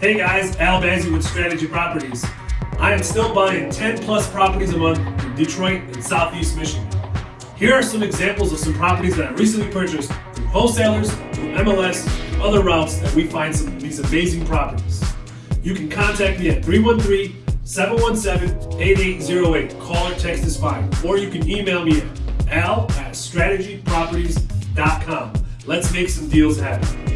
Hey guys, Al Bazzi with Strategy Properties. I am still buying 10 plus properties a month in Detroit and Southeast Michigan. Here are some examples of some properties that I recently purchased through wholesalers, through MLS, and other routes that we find some of these amazing properties. You can contact me at 313-717-8808. Call or text is fine. Or you can email me at al at strategyproperties.com. Let's make some deals happen.